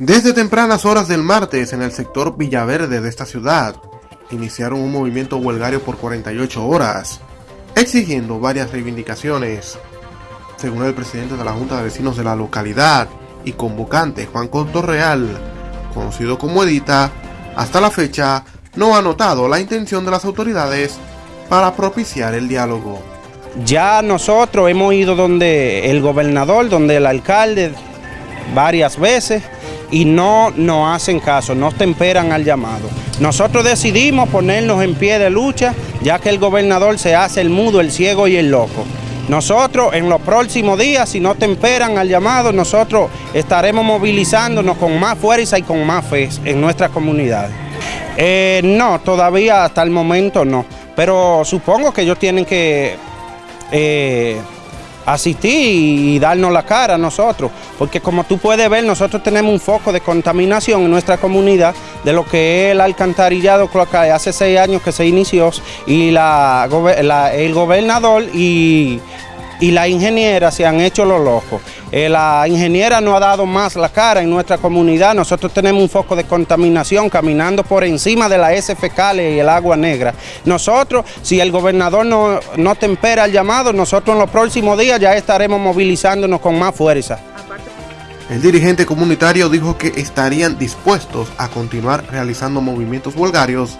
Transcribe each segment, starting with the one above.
Desde tempranas horas del martes en el sector Villaverde de esta ciudad, iniciaron un movimiento huelgario por 48 horas, exigiendo varias reivindicaciones. Según el presidente de la Junta de Vecinos de la localidad y convocante Juan Real, conocido como Edita, hasta la fecha no ha notado la intención de las autoridades para propiciar el diálogo. Ya nosotros hemos ido donde el gobernador, donde el alcalde, varias veces, y no nos hacen caso, no temperan al llamado. Nosotros decidimos ponernos en pie de lucha, ya que el gobernador se hace el mudo, el ciego y el loco. Nosotros en los próximos días, si no temperan al llamado, nosotros estaremos movilizándonos con más fuerza y con más fe en nuestra comunidad. Eh, no, todavía hasta el momento no, pero supongo que ellos tienen que... Eh, asistir y darnos la cara a nosotros, porque como tú puedes ver, nosotros tenemos un foco de contaminación en nuestra comunidad de lo que es el alcantarillado que hace seis años que se inició y la, el gobernador y y la ingeniera se han hecho los locos. Eh, la ingeniera no ha dado más la cara en nuestra comunidad. Nosotros tenemos un foco de contaminación caminando por encima de la S fecales y el agua negra. Nosotros, si el gobernador no, no tempera el llamado, nosotros en los próximos días ya estaremos movilizándonos con más fuerza. El dirigente comunitario dijo que estarían dispuestos a continuar realizando movimientos vulgarios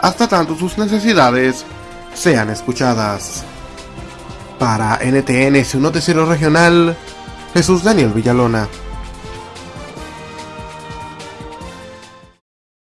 hasta tanto sus necesidades sean escuchadas. Para NTN, su noticiero regional, Jesús Daniel Villalona.